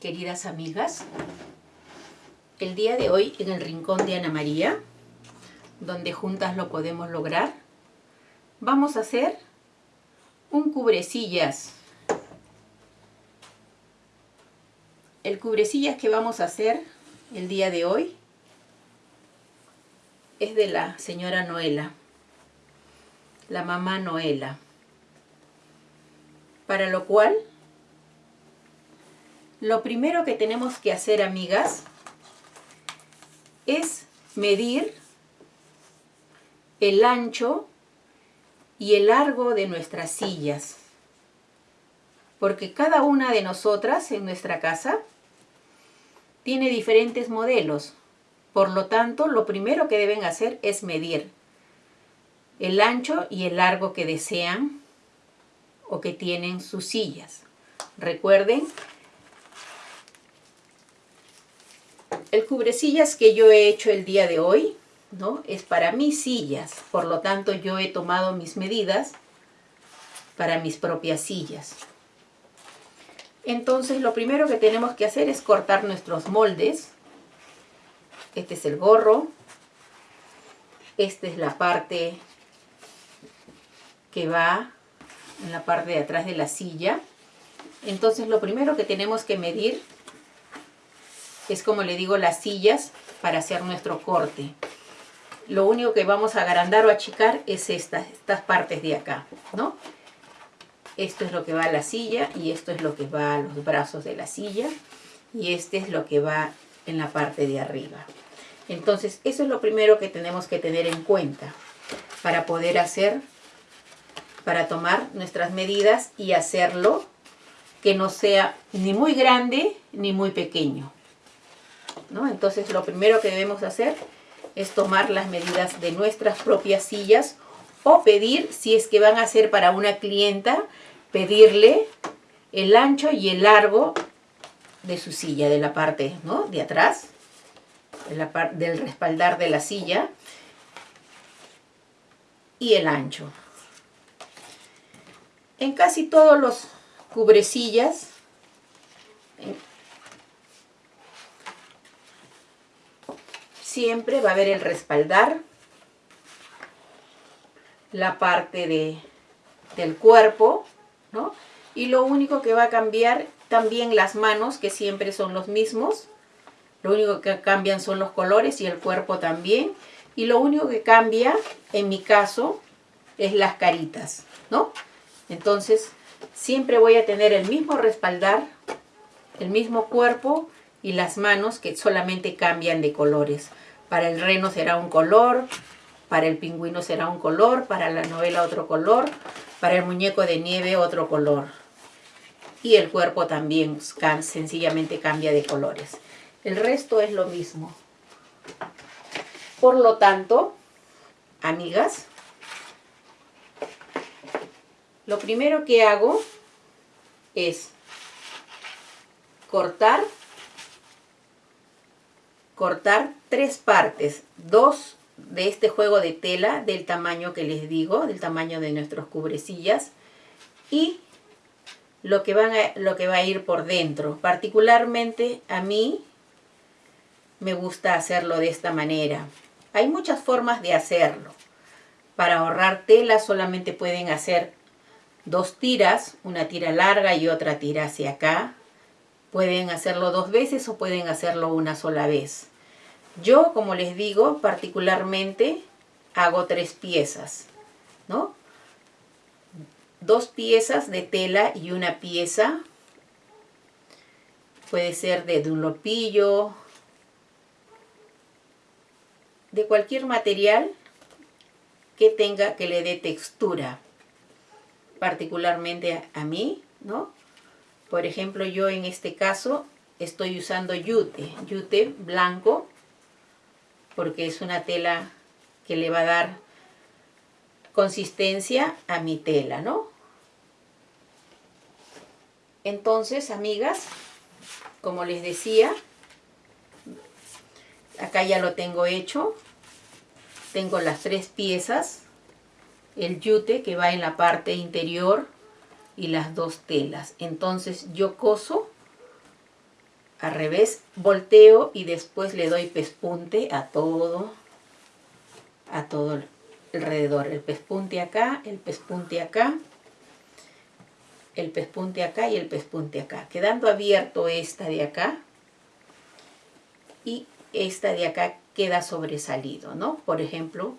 queridas amigas. El día de hoy en el rincón de Ana María, donde juntas lo podemos lograr, vamos a hacer un cubrecillas. El cubrecillas que vamos a hacer el día de hoy es de la señora Noela, la mamá Noela. Para lo cual lo primero que tenemos que hacer, amigas, es medir el ancho y el largo de nuestras sillas. Porque cada una de nosotras en nuestra casa tiene diferentes modelos. Por lo tanto, lo primero que deben hacer es medir el ancho y el largo que desean o que tienen sus sillas. Recuerden El cubrecillas que yo he hecho el día de hoy, ¿no? Es para mis sillas, por lo tanto yo he tomado mis medidas para mis propias sillas. Entonces lo primero que tenemos que hacer es cortar nuestros moldes. Este es el gorro. Esta es la parte que va en la parte de atrás de la silla. Entonces lo primero que tenemos que medir es como le digo las sillas para hacer nuestro corte. Lo único que vamos a agrandar o achicar es estas, estas partes de acá, ¿no? Esto es lo que va a la silla y esto es lo que va a los brazos de la silla y este es lo que va en la parte de arriba. Entonces, eso es lo primero que tenemos que tener en cuenta para poder hacer, para tomar nuestras medidas y hacerlo que no sea ni muy grande ni muy pequeño. Entonces lo primero que debemos hacer es tomar las medidas de nuestras propias sillas o pedir, si es que van a ser para una clienta, pedirle el ancho y el largo de su silla, de la parte de atrás, de la del respaldar de la silla y el ancho. En casi todos los cubrecillas siempre va a haber el respaldar, la parte de, del cuerpo, ¿no? Y lo único que va a cambiar también las manos, que siempre son los mismos. Lo único que cambian son los colores y el cuerpo también. Y lo único que cambia, en mi caso, es las caritas, ¿no? Entonces, siempre voy a tener el mismo respaldar, el mismo cuerpo y las manos que solamente cambian de colores. Para el reno será un color, para el pingüino será un color, para la novela otro color, para el muñeco de nieve otro color. Y el cuerpo también sencillamente cambia de colores. El resto es lo mismo. Por lo tanto, amigas, lo primero que hago es cortar cortar tres partes, dos de este juego de tela del tamaño que les digo, del tamaño de nuestros cubrecillas y lo que, van lo que va a ir por dentro. Particularmente a mí me gusta hacerlo de esta manera. Hay muchas formas de hacerlo. Para ahorrar tela solamente pueden hacer dos tiras, una tira larga y otra tira hacia acá. Pueden hacerlo dos veces o pueden hacerlo una sola vez. Yo, como les digo, particularmente hago tres piezas, ¿no? Dos piezas de tela y una pieza. Puede ser de dunlopillo, de cualquier material que tenga, que le dé textura. Particularmente a mí, ¿no? Por ejemplo, yo en este caso estoy usando yute, yute blanco porque es una tela que le va a dar consistencia a mi tela, ¿no? Entonces, amigas, como les decía, acá ya lo tengo hecho. Tengo las tres piezas, el yute que va en la parte interior y las dos telas. Entonces yo coso al revés, volteo y después le doy pespunte a todo, a todo alrededor. El pespunte acá, el pespunte acá, el pespunte acá y el pespunte acá. Quedando abierto esta de acá y esta de acá queda sobresalido, ¿no? Por ejemplo,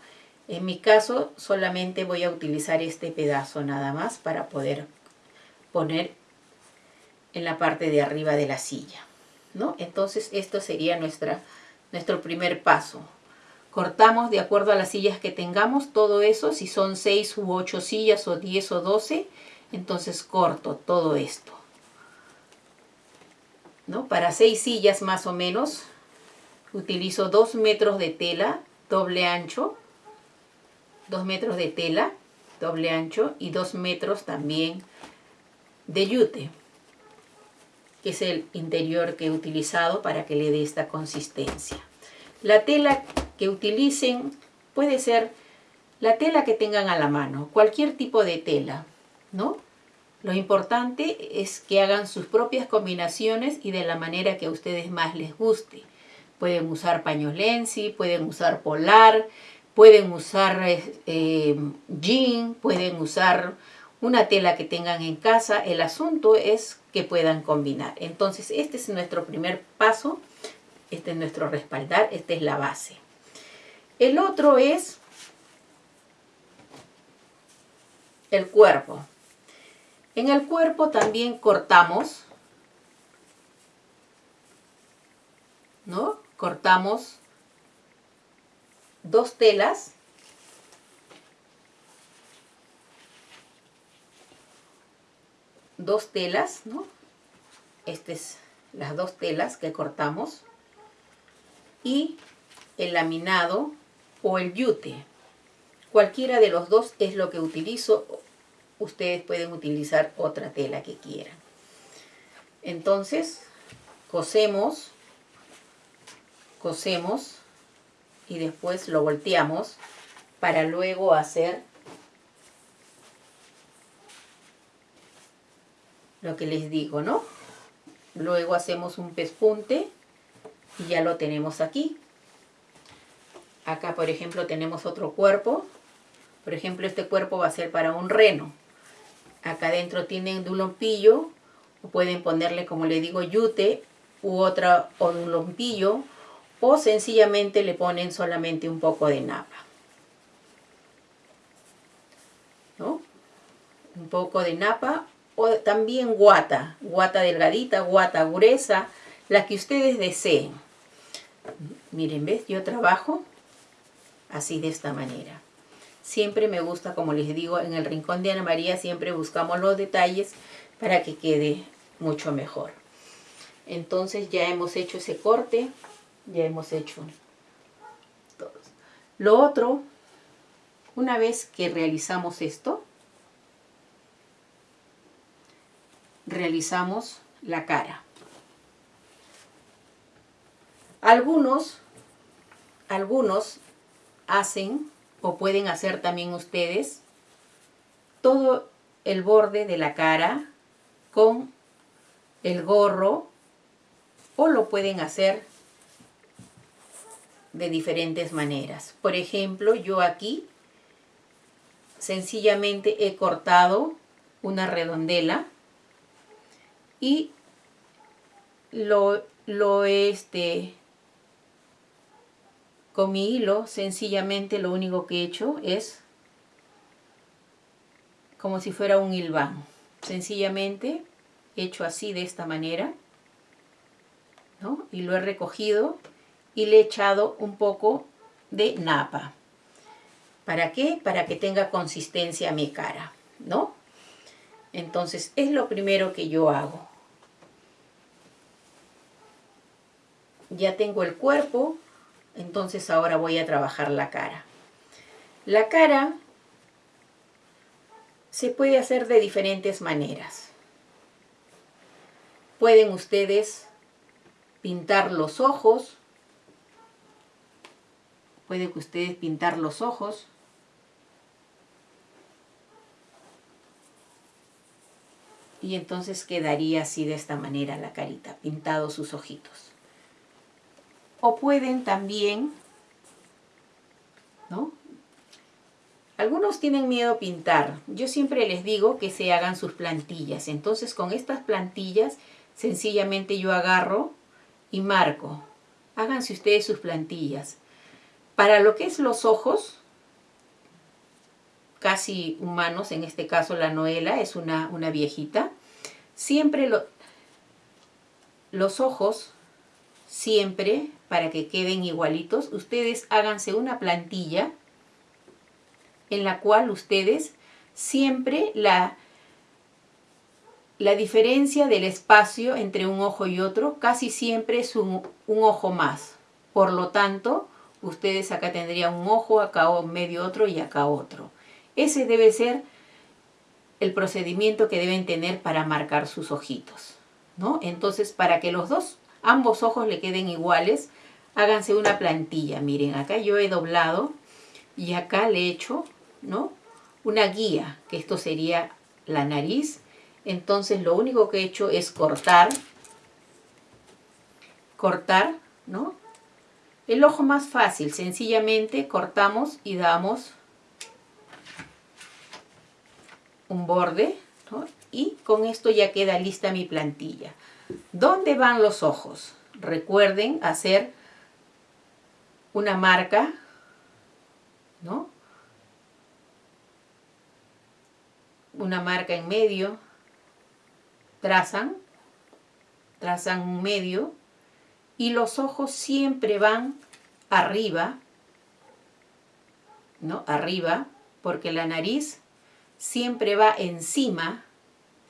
en mi caso solamente voy a utilizar este pedazo nada más para poder poner en la parte de arriba de la silla, ¿no? Entonces esto sería nuestra, nuestro primer paso. Cortamos de acuerdo a las sillas que tengamos, todo eso, si son 6 u 8 sillas o 10 o 12, entonces corto todo esto. ¿No? Para 6 sillas más o menos, utilizo 2 metros de tela doble ancho, 2 metros de tela doble ancho y 2 metros también de yute que es el interior que he utilizado para que le dé esta consistencia. La tela que utilicen puede ser la tela que tengan a la mano, cualquier tipo de tela, ¿no? Lo importante es que hagan sus propias combinaciones y de la manera que a ustedes más les guste. Pueden usar pañolensi, pueden usar polar, pueden usar eh, jean, pueden usar una tela que tengan en casa. El asunto es que puedan combinar. Entonces este es nuestro primer paso, este es nuestro respaldar, esta es la base. El otro es el cuerpo. En el cuerpo también cortamos, ¿no? Cortamos dos telas dos telas, ¿no? Estas es las dos telas que cortamos y el laminado o el yute. Cualquiera de los dos es lo que utilizo. Ustedes pueden utilizar otra tela que quieran. Entonces, cosemos, cosemos y después lo volteamos para luego hacer lo que les digo, ¿no? Luego hacemos un pespunte y ya lo tenemos aquí. Acá, por ejemplo, tenemos otro cuerpo. Por ejemplo, este cuerpo va a ser para un reno. Acá adentro tienen dulompillo, o pueden ponerle, como le digo, yute, u otra o dulompillo, o sencillamente le ponen solamente un poco de napa. ¿No? Un poco de napa también guata, guata delgadita, guata gruesa, la que ustedes deseen. Miren, ¿ves? Yo trabajo así de esta manera. Siempre me gusta, como les digo, en el rincón de Ana María siempre buscamos los detalles para que quede mucho mejor. Entonces ya hemos hecho ese corte, ya hemos hecho todos. Lo otro, una vez que realizamos esto, realizamos la cara. Algunos, algunos hacen o pueden hacer también ustedes todo el borde de la cara con el gorro o lo pueden hacer de diferentes maneras. Por ejemplo, yo aquí sencillamente he cortado una redondela y lo, lo este, con mi hilo sencillamente lo único que he hecho es como si fuera un hilván. Sencillamente hecho así de esta manera ¿no? y lo he recogido y le he echado un poco de napa. ¿Para qué? Para que tenga consistencia mi cara, ¿no? Entonces es lo primero que yo hago. Ya tengo el cuerpo, entonces ahora voy a trabajar la cara. La cara se puede hacer de diferentes maneras. Pueden ustedes pintar los ojos, pueden ustedes pintar los ojos, Y entonces quedaría así de esta manera la carita, pintados sus ojitos. O pueden también, ¿no? Algunos tienen miedo a pintar. Yo siempre les digo que se hagan sus plantillas. Entonces con estas plantillas sencillamente yo agarro y marco. Háganse ustedes sus plantillas. Para lo que es los ojos, casi humanos, en este caso la Noela es una, una viejita, siempre lo, los ojos, siempre para que queden igualitos, ustedes háganse una plantilla en la cual ustedes siempre la, la diferencia del espacio entre un ojo y otro casi siempre es un, ojo más. Por lo tanto, ustedes acá tendrían un ojo, acá medio otro y acá otro. Ese debe ser el procedimiento que deben tener para marcar sus ojitos. ¿no? Entonces, para que los dos, ambos ojos le queden iguales, háganse una plantilla. Miren, acá yo he doblado y acá le he hecho ¿no? Una guía, que esto sería la nariz. Entonces lo único que he hecho es cortar, cortar, ¿no? El ojo más fácil, sencillamente cortamos y damos un borde, Y con esto ya queda lista mi plantilla. ¿Dónde van los ojos? Recuerden hacer una marca, ¿no? una marca en medio, trazan, trazan un medio y los ojos siempre van arriba, ¿no? Arriba, porque la nariz siempre va encima,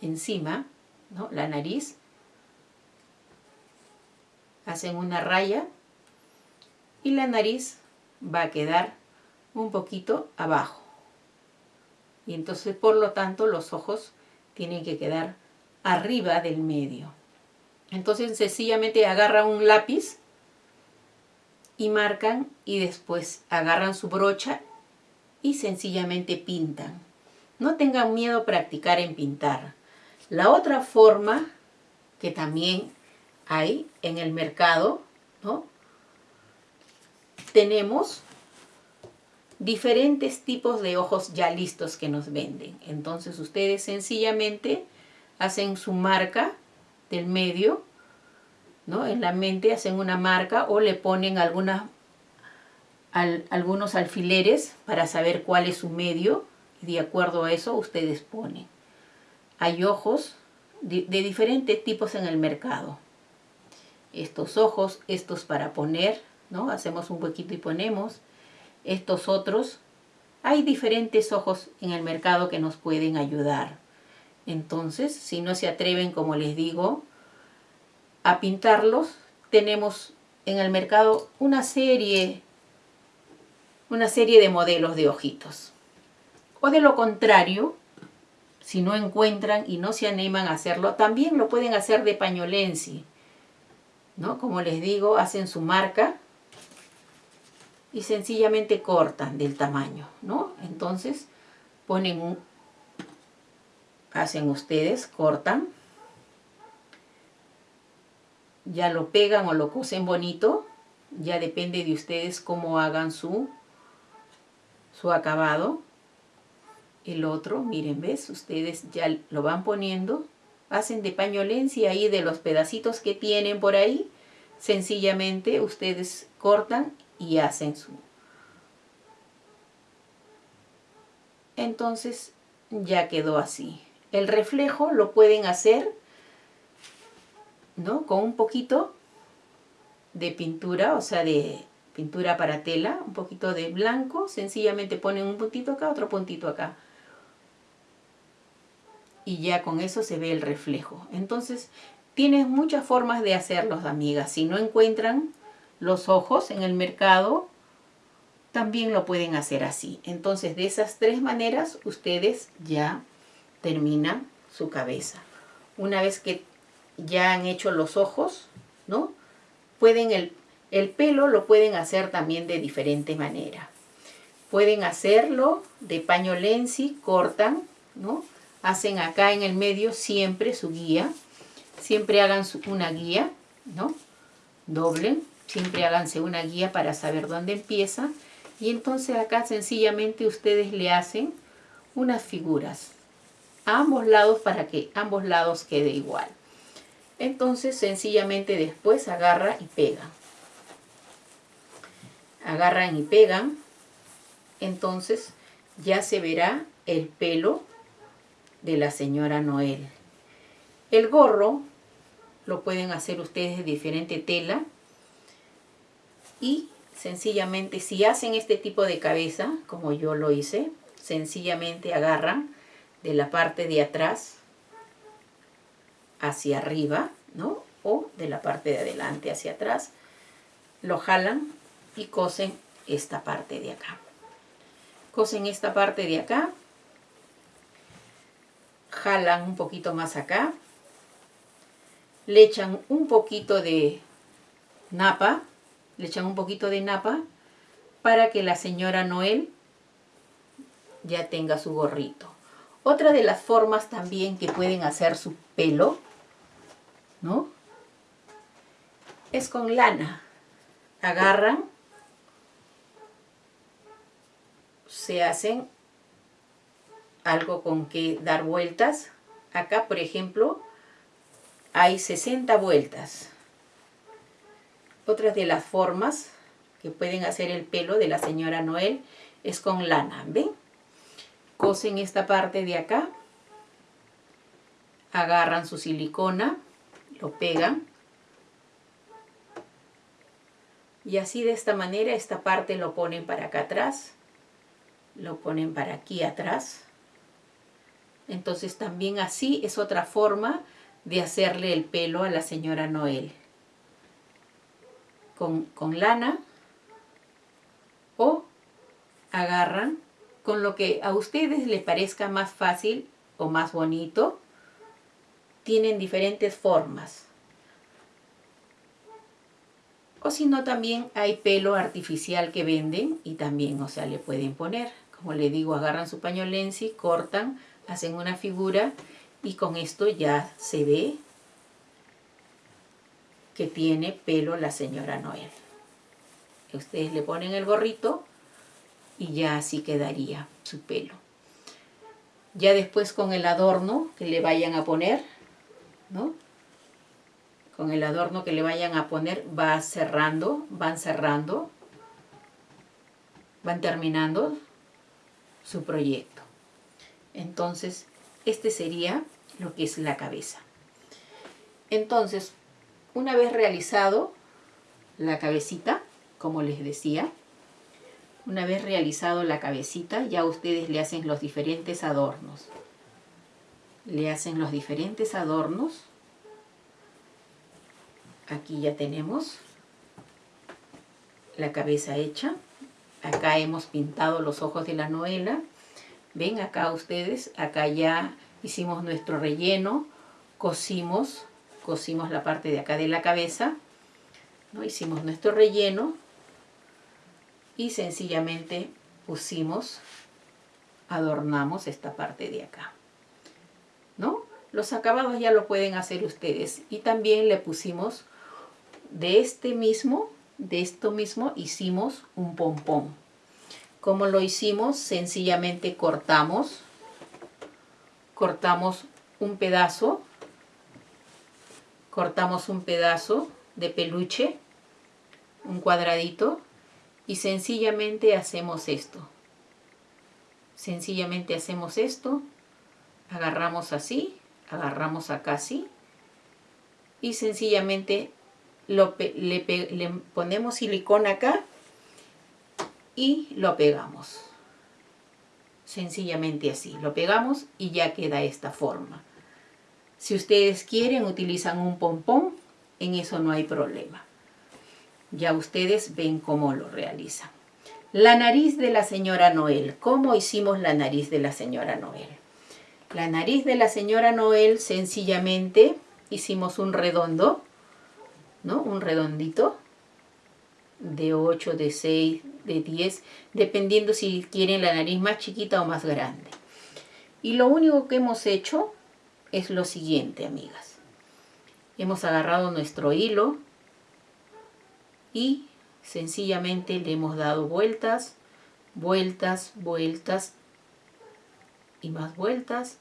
encima, ¿no? La nariz. Hacen una raya y la nariz va a quedar un poquito abajo. Y entonces, por lo tanto, los ojos tienen que quedar arriba del medio. Entonces, sencillamente agarran un lápiz y marcan y después agarran su brocha y sencillamente pintan. No tengan miedo a practicar en pintar. La otra forma que también hay en el mercado, ¿no? Tenemos diferentes tipos de ojos ya listos que nos venden. Entonces ustedes sencillamente hacen su marca del medio, ¿no? En la mente hacen una marca o le ponen algunas, algunos alfileres para saber cuál es su medio y de acuerdo a eso ustedes ponen. Hay ojos de, diferentes tipos en el mercado. Estos ojos, estos para poner, ¿no? Hacemos un huequito y ponemos estos otros, hay diferentes ojos en el mercado que nos pueden ayudar. Entonces, si no se atreven, como les digo, a pintarlos, tenemos en el mercado una serie, una serie de modelos de ojitos. O de lo contrario, si no encuentran y no se animan a hacerlo, también lo pueden hacer de pañolensi. ¿no? Como les digo, hacen su marca y sencillamente cortan del tamaño, ¿no? Entonces ponen un, hacen ustedes, cortan, ya lo pegan o lo cosen bonito, ya depende de ustedes cómo hagan su, su acabado. El otro, miren, ¿ves? Ustedes ya lo van poniendo, hacen de pañolencia ahí de los pedacitos que tienen por ahí, sencillamente ustedes cortan y hacen su... Entonces ya quedó así. El reflejo lo pueden hacer ¿no? con un poquito de pintura, o sea, de pintura para tela, un poquito de blanco, sencillamente ponen un puntito acá, otro puntito acá. Y ya con eso se ve el reflejo. Entonces, tienes muchas formas de hacerlos, amigas. Si no encuentran los ojos en el mercado, también lo pueden hacer así. Entonces, de esas tres maneras, ustedes ya terminan su cabeza. Una vez que ya han hecho los ojos, ¿no? Pueden el, el pelo lo pueden hacer también de diferente manera. Pueden hacerlo de paño lenzi, cortan, ¿no? hacen acá en el medio siempre su guía. Siempre hagan una guía, ¿no? Doblen, siempre háganse una guía para saber dónde empieza. Y entonces acá sencillamente ustedes le hacen unas figuras a ambos lados para que ambos lados quede igual. Entonces sencillamente después agarra y pega. Agarran y pegan. Entonces ya se verá el pelo de la señora Noel. El gorro lo pueden hacer ustedes de diferente tela y sencillamente si hacen este tipo de cabeza como yo lo hice sencillamente agarran de la parte de atrás hacia arriba ¿no? o de la parte de adelante hacia atrás lo jalan y cosen esta parte de acá cosen esta parte de acá jalan un poquito más acá le echan un poquito de napa, le echan un poquito de napa para que la señora Noel ya tenga su gorrito. Otra de las formas también que pueden hacer su pelo, ¿no? Es con lana. Agarran, se hacen algo con que dar vueltas. Acá, por ejemplo, hay 60 vueltas. Otras de las formas que pueden hacer el pelo de la señora Noel es con lana, ¿ven? Cosen esta parte de acá, agarran su silicona, lo pegan y así de esta manera esta parte lo ponen para acá atrás, lo ponen para aquí atrás. Entonces también así es otra forma de hacerle el pelo a la señora Noel. Con, lana o agarran con lo que a ustedes les parezca más fácil o más bonito. Tienen diferentes formas. O si no, también hay pelo artificial que venden y también, o sea, le pueden poner. Como le digo, agarran su pañolensi, cortan, hacen una figura y con esto ya se ve que tiene pelo la señora Noel. Ustedes le ponen el gorrito y ya así quedaría su pelo. Ya después con el adorno que le vayan a poner, ¿no? Con el adorno que le vayan a poner va cerrando, van cerrando, van terminando su proyecto. Entonces, este sería lo que es la cabeza. Entonces, una vez realizado la cabecita, como les decía, una vez realizado la cabecita, ya ustedes le hacen los diferentes adornos. Le hacen los diferentes adornos. Aquí ya tenemos la cabeza hecha. Acá hemos pintado los ojos de la novela. Ven acá ustedes, acá ya hicimos nuestro relleno, cosimos, cosimos la parte de acá de la cabeza, ¿no? hicimos nuestro relleno y sencillamente pusimos, adornamos esta parte de acá. ¿no? Los acabados ya lo pueden hacer ustedes y también le pusimos de este mismo, de esto mismo hicimos un pompón. como lo hicimos? Sencillamente cortamos cortamos un pedazo, cortamos un pedazo de peluche, un cuadradito, y sencillamente hacemos esto. Sencillamente hacemos esto, agarramos así, agarramos acá así, y sencillamente le, le ponemos silicona acá y lo pegamos sencillamente así. Lo pegamos y ya queda esta forma. Si ustedes quieren, utilizan un pompón, en eso no hay problema. Ya ustedes ven cómo lo realizan. La nariz de la señora Noel. ¿Cómo hicimos la nariz de la señora Noel? La nariz de la señora Noel, sencillamente hicimos un redondo, ¿no? Un redondito de 8, de 6, de 10, dependiendo si quieren la nariz más chiquita o más grande. Y lo único que hemos hecho es lo siguiente, amigas. Hemos agarrado nuestro hilo y sencillamente le hemos dado vueltas, vueltas, vueltas y más vueltas.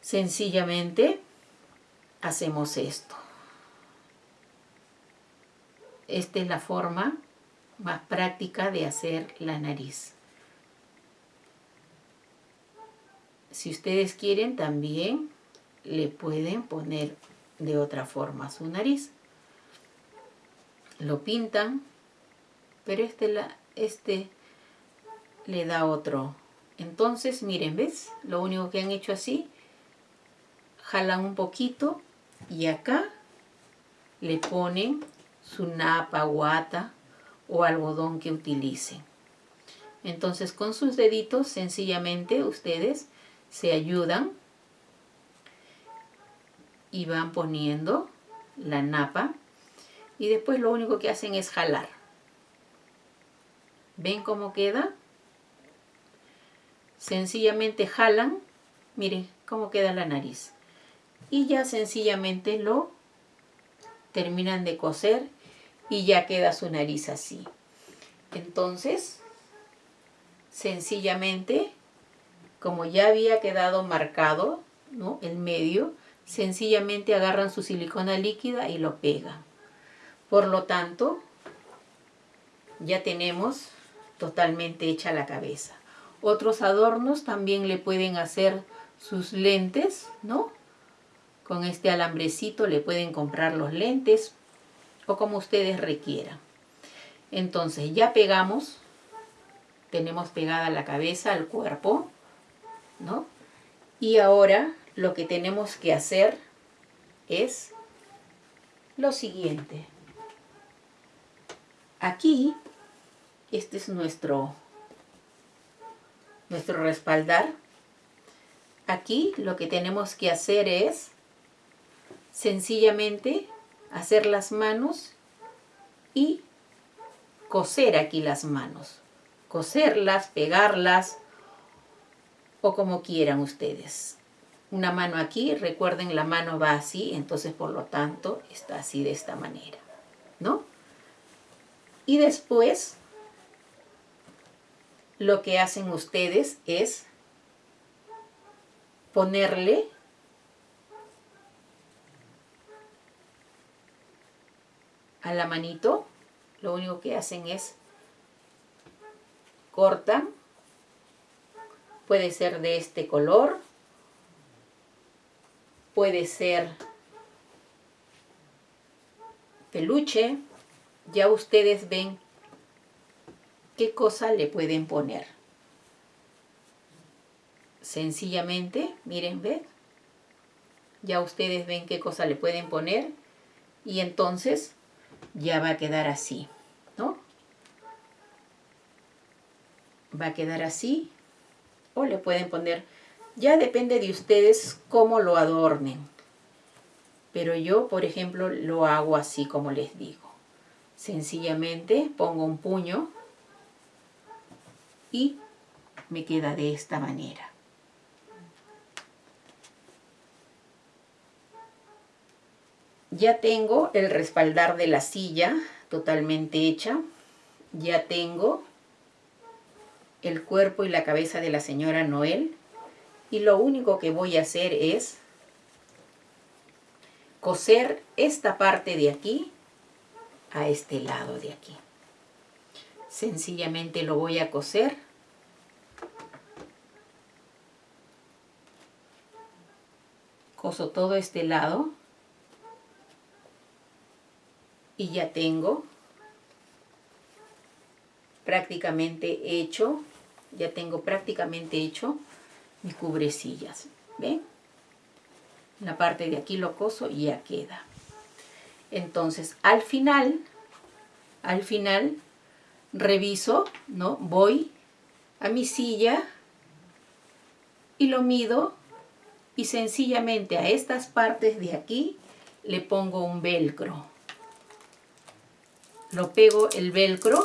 Sencillamente hacemos esto. Esta es la forma más práctica de hacer la nariz. Si ustedes quieren también le pueden poner de otra forma su nariz. Lo pintan, pero este, la, este le da otro. Entonces, miren, ¿ves? Lo único que han hecho así, jalan un poquito y acá le ponen su napa, guata o algodón que utilicen. Entonces con sus deditos sencillamente ustedes se ayudan y van poniendo la napa y después lo único que hacen es jalar. ¿Ven cómo queda? Sencillamente jalan, miren cómo queda la nariz. Y ya sencillamente lo terminan de coser y ya queda su nariz así. Entonces, sencillamente, como ya había quedado marcado ¿no? el medio, sencillamente agarran su silicona líquida y lo pegan. Por lo tanto, ya tenemos totalmente hecha la cabeza. Otros adornos también le pueden hacer sus lentes, ¿no? Con este alambrecito le pueden comprar los lentes o como ustedes requieran. Entonces ya pegamos, tenemos pegada la cabeza, el cuerpo, ¿no? Y ahora lo que tenemos que hacer es lo siguiente. Aquí, este es nuestro, nuestro respaldar. Aquí lo que tenemos que hacer es sencillamente hacer las manos y coser aquí las manos. Coserlas, pegarlas o como quieran ustedes. Una mano aquí, recuerden la mano va así, entonces por lo tanto está así de esta manera, ¿no? Y después lo que hacen ustedes es ponerle a la manito, lo único que hacen es cortan, puede ser de este color, puede ser peluche, ya ustedes ven qué cosa le pueden poner. Sencillamente, miren, ven, ya ustedes ven qué cosa le pueden poner. Y entonces ya va a quedar así, ¿no? Va a quedar así o le pueden poner, ya depende de ustedes cómo lo adornen. Pero yo, por ejemplo, lo hago así como les digo. Sencillamente pongo un puño y me queda de esta manera. Ya tengo el respaldar de la silla totalmente hecha. Ya tengo el cuerpo y la cabeza de la señora Noel. Y lo único que voy a hacer es coser esta parte de aquí a este lado de aquí. Sencillamente lo voy a coser. Coso todo este lado y ya tengo prácticamente hecho, ya tengo prácticamente hecho mi cubrecillas, ¿ven? La parte de aquí lo coso y ya queda. Entonces, al final, al final, reviso, ¿no? Voy a mi silla y lo mido y sencillamente a estas partes de aquí le pongo un velcro lo pego el velcro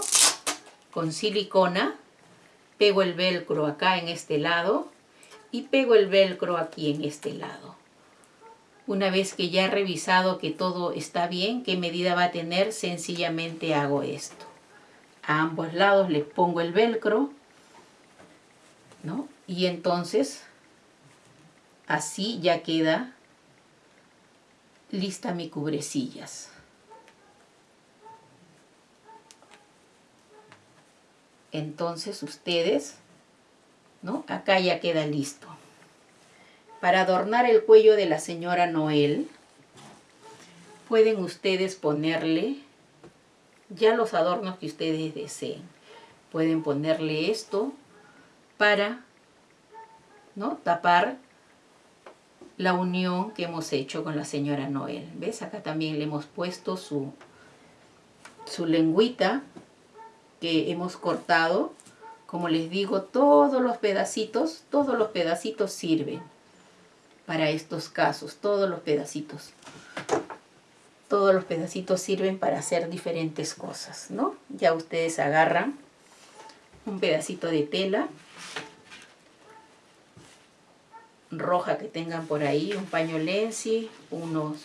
con silicona pego el velcro acá en este lado y pego el velcro aquí en este lado. Una vez que ya he revisado que todo está bien, qué medida va a tener, sencillamente hago esto. A ambos lados les pongo el velcro, ¿no? Y entonces, así ya queda lista mi cubrecillas. Entonces ustedes, ¿no? Acá ya queda listo. Para adornar el cuello de la señora Noel, pueden ustedes ponerle ya los adornos que ustedes deseen. Pueden ponerle esto para ¿no? tapar la unión que hemos hecho con la señora Noel. ¿Ves? Acá también le hemos puesto su, su lengüita que hemos cortado. Como les digo, todos los pedacitos, todos los pedacitos sirven para estos casos. Todos los pedacitos. Todos los pedacitos sirven para hacer diferentes cosas, ¿no? Ya ustedes agarran un pedacito de tela roja que tengan por ahí, un paño lenci, unos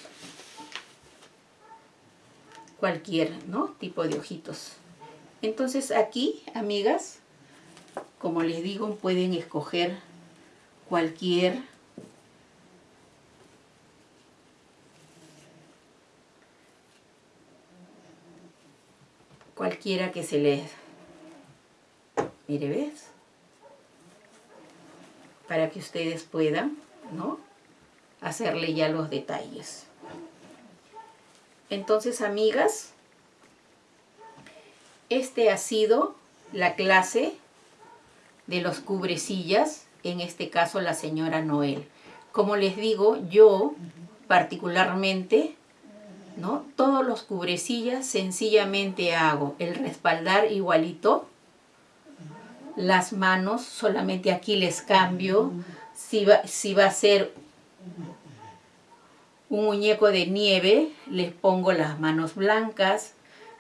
cualquier ¿no? tipo de ojitos. Entonces aquí, amigas, como les digo, pueden escoger cualquier cualquiera que se les mire ves para que ustedes puedan ¿no? hacerle ya los detalles. Entonces, amigas, este ha sido la clase de los cubrecillas, en este caso la señora Noel. Como les digo, yo particularmente, ¿no? Todos los cubrecillas sencillamente hago el respaldar igualito, las manos, solamente aquí les cambio. Si va, si va a ser un muñeco de nieve, les pongo las manos blancas.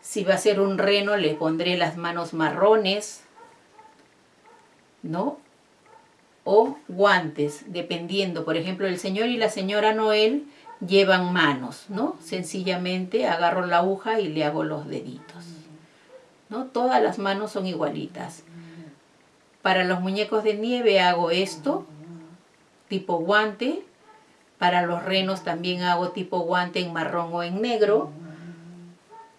Si va a ser un reno, le pondré las manos marrones. ¿No? O guantes, dependiendo. Por ejemplo, el señor y la señora Noel llevan manos, ¿no? Sencillamente agarro la aguja y le hago los deditos. ¿No? Todas las manos son igualitas. Para los muñecos de nieve hago esto, tipo guante. Para los renos también hago tipo guante en marrón o en negro.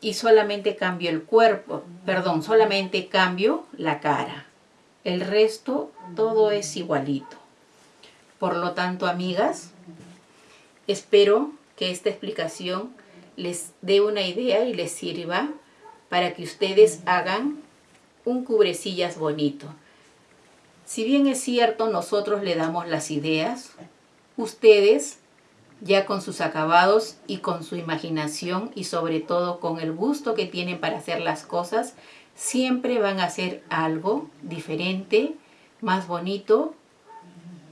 Y solamente cambio el cuerpo, perdón, solamente cambio la cara. El resto todo es igualito. Por lo tanto, amigas, espero que esta explicación les dé una idea y les sirva para que ustedes hagan un cubrecillas bonito. Si bien es cierto, nosotros le damos las ideas, ustedes, ya con sus acabados y con su imaginación y sobre todo con el gusto que tienen para hacer las cosas, siempre van a hacer algo diferente, más bonito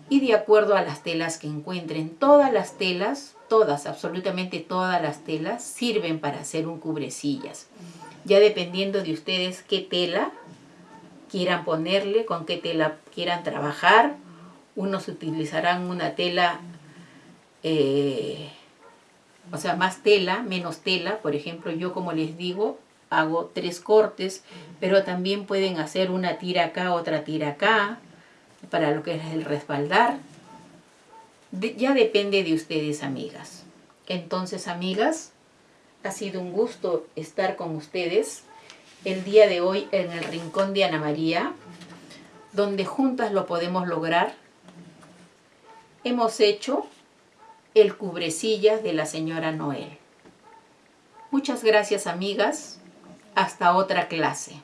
y de acuerdo a las telas que encuentren. Todas las telas, todas, absolutamente todas las telas sirven para hacer un cubrecillas. Ya dependiendo de ustedes qué tela quieran ponerle, con qué tela quieran trabajar. Unos utilizarán una tela, eh, o sea, más tela, menos tela. Por ejemplo, yo como les digo, hago tres cortes, pero también pueden hacer una tira acá, otra tira acá, para lo que es el respaldar. ya depende de ustedes, amigas. Entonces, amigas, ha sido un gusto estar con ustedes el día de hoy en el Rincón de Ana María, donde juntas lo podemos lograr. Hemos hecho el cubrecillas de la señora Noel. Muchas gracias amigas. Hasta otra clase.